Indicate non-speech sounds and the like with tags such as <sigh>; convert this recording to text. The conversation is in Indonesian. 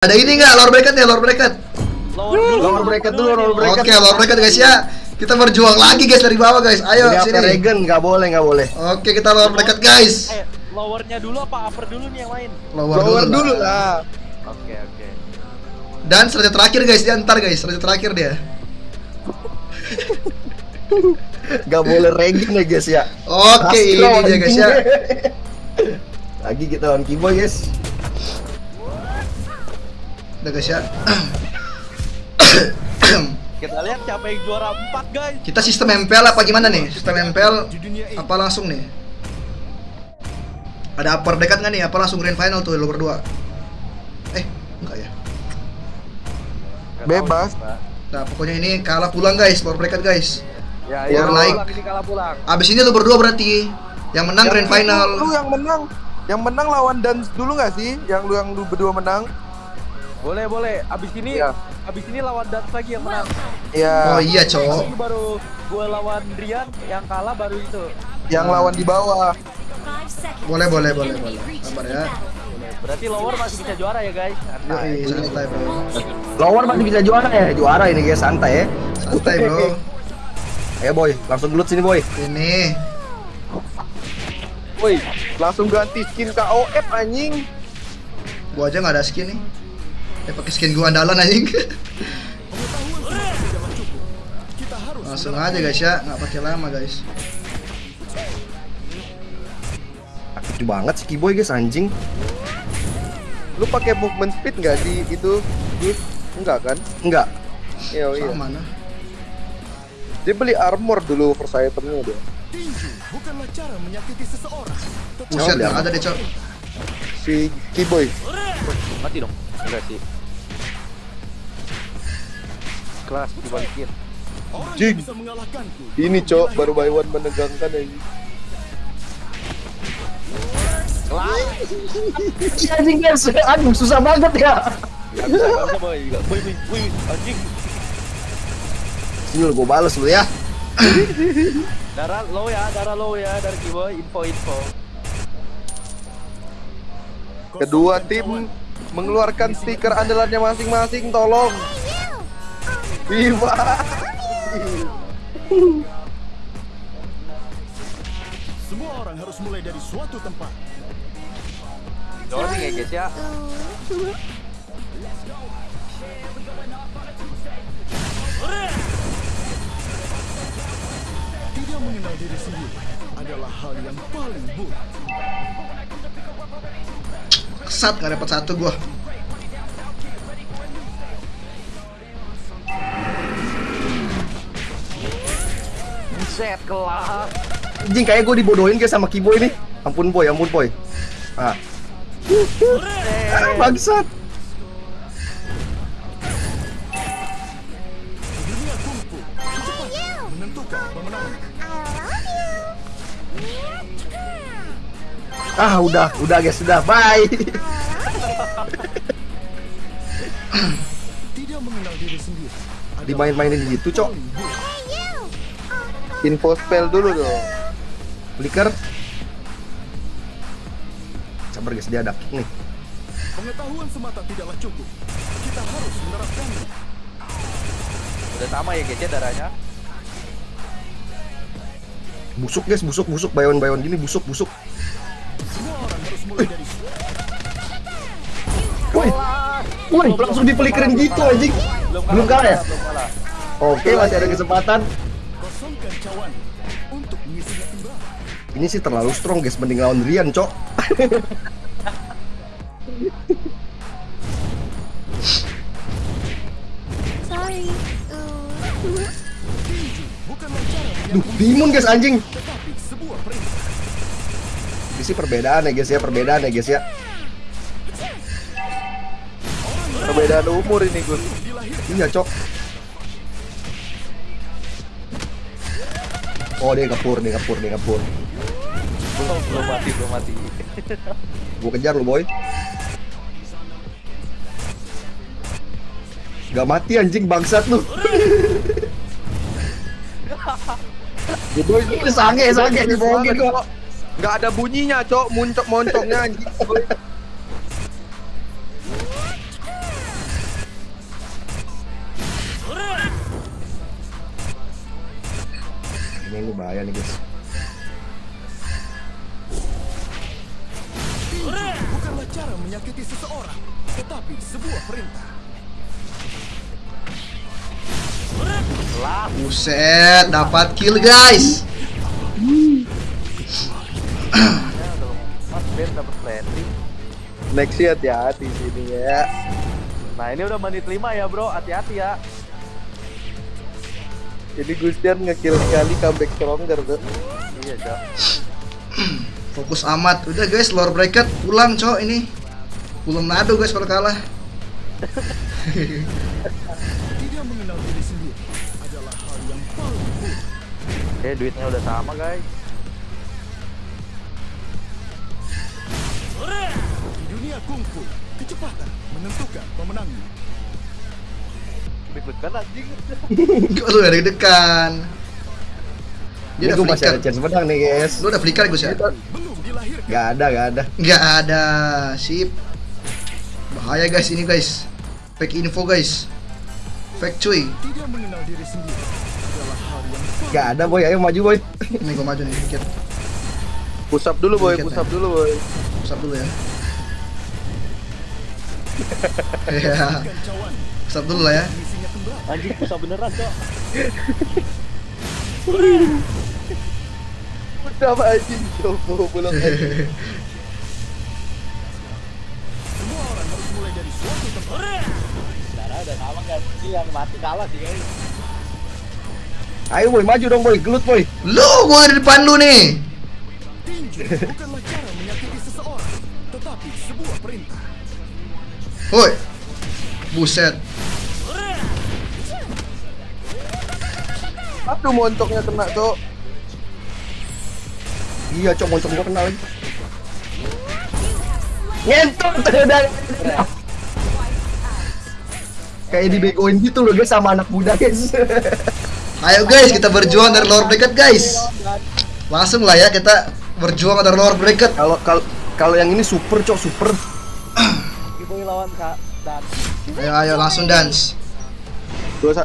Ada ini nggak lower bracket ya lower bracket? Lower bracket dulu, lower bracket. Oke lower bracket guys ya. Kita berjuang lagi guys dari bawah guys. Ayo Jadi sini. Regen nggak boleh nggak boleh. Oke kita lower bracket guys. Eh, lowernya dulu apa upper dulu nih yang main? Lower, Lower dulu, dulu lah. Oke oke. Dan selanjutnya terakhir guys dia ntar guys. Selanjutnya terakhir dia. Nggak boleh Regen ya guys ya. Oke Pasti ini dia guys ya. Lagi kita lawan Kiboy guys. Udah guys ya. Kita lihat siapa yang juara 4 guys. Kita sistem MPL apa gimana nih? Sistem MPL apa langsung nih? Ada upper bracket nggak nih? Apa langsung grand final tuh lower 2? Eh, enggak ya. Bebas. Nah, pokoknya ini kalah pulang guys, lower bracket guys. Ya, ya, naik. pulang ini kalah pulang. Abis ini lu berdua berarti yang menang grand Lu final. yang menang, yang menang lawan Dance dulu nggak sih? Yang lu yang lu berdua menang? Boleh boleh. Abis ini Iya. abis ini lawan Dance lagi yang menang. Ya, Oh iya, cowok. Ini baru gue lawan Rian yang kalah baru itu. yang lawan di bawah. Boleh, boleh, boleh, boleh. Sabar ya. Berarti lower masih bisa juara ya guys. Santai. Yoi, santai, Bro. Lower masih bisa juara ya, juara ini guys santai ya. Santai, Bro. <laughs> Ayo boy, langsung gelut sini boy. Ini. Woi, langsung ganti skin KOF anjing. Gua aja nggak ada skin nih. Ya pakai skin gua andalan anjing. Langsung aja guys ya, nggak pakai lama guys. Aktif banget si Kiboy guys anjing. Lu pakai movement speed nggak di itu? Gus? Enggak kan? Enggak. Iya, iya. Mana? Dia beli armor dulu first itemnya dia. Buset, Oh, nggak ada deh, Cok. Si Kiboy. Mati dong. Enggak sih. Kelas dibalikin. Jing. Ini cok baru by one menegangkan <laughs> anjing. Anjing guys, aduh susah banget ya. Anjing. Sini gua bales lu ya. <laughs> Darah low ya, darah low ya dari Kiboy. Info, info. Kedua tim mengeluarkan stiker andalannya masing-masing, tolong. Viva. Semua orang harus mulai dari suatu tempat. Ya guys ya. Tidak mengenal diri sendiri adalah hal yang paling buruk. Kesat nggak dapat satu gua. Buset, kelas. Anjing kayak gua dibodohin guys sama Kiboy nih. Ampun boy, ampun boy. Ah. Ah, <laughs> bangsat. Ah, udah, udah guys, udah. Bye. Tidak mengenal diri sendiri. Dimain-mainin gitu, Cok. Info spell dulu dong. Flicker. Sabar guys, dia ada kick nih. Pengetahuan semata tidaklah cukup. Kita harus menerapkannya. Udah sama ya guys ya darahnya. Busuk guys, busuk, busuk, bayon-bayon gini busuk, busuk. Woi, woi, langsung dipelikerin gitu anjing. Belum kalah ya? Belum kalah. Oke, masih ada kesempatan. kosongkan cawan untuk mengisinya kembali. Ini sih terlalu strong guys, mending lawan Rian, Cok. Sorry. Cara Duh, timun guys anjing. Sih perbedaan ya guys ya, perbedaan ya guys ya. Perbedaan umur ini Gus. Iya, Cok. Oh, dia ngepur, dia ngepur, dia ngepur. Belum, belum mati, belum mati. Gua kejar lu, boy. Gak mati anjing bangsat lu. <laughs> Ini sange, sange dibohongin gua. Nggak ada bunyinya, cok. Muncok moncongnya anjing. Ini bahaya nih, guys. Bukanlah cara menyakiti seseorang, tetapi sebuah perintah. Buset, dapat kill guys. Ben dapat landing. Next sih hati-hati sini ya. Nah ini udah menit 5 ya bro, hati-hati ya. Jadi Gustian ngekill sekali comeback stronger tuh. Iya cok. <clears throat> Fokus amat. Udah guys, lore bracket pulang cok ini. Pulang nado guys kalau kalah. <laughs> Tidak mengenal diri sendiri adalah hal yang paling. Eh duitnya udah sama guys. Kungfu, kecepatan menentukan pemenangnya. Deg-degan anjing. <laughs> Kok lu ada dekan? Ini Dia gue udah masih ada flicker. chance menang nih guys. Lu udah flicker Gus ya? Belum dilahirkan. Gak ada, gak ada. Nggak ada. Sip. Bahaya guys ini guys. Fake info guys. Fake cuy. Tidak mengenal diri sendiri Gak ada boy, ayo maju boy. Ini gua maju nih dikit. Push up dulu boy, push ya. dulu boy. Pusat dulu ya. Iya. Pusat dulu lah ya. Anjing susah beneran cok. Udah apa anjing coba anjing. Semua orang harus mulai dari suatu tempat. Darah udah sama kan. Yang mati kalah sih guys. Ayo boy, maju dong boy, gelut boy. Lu gua di depan lu nih. Woi. Buset. Aduh moncoknya kena cok. Iya, cok moncong gua kenal lagi. Ngentot dari Kayak dibegoin gitu loh guys sama anak muda guys. Ayo guys, kita berjuang dari lower bracket guys. Langsung lah ya kita berjuang dari lower bracket. Kalau kalau kalau yang ini super cok super. Lawan Kak dan Ayo ayo langsung dance. Dua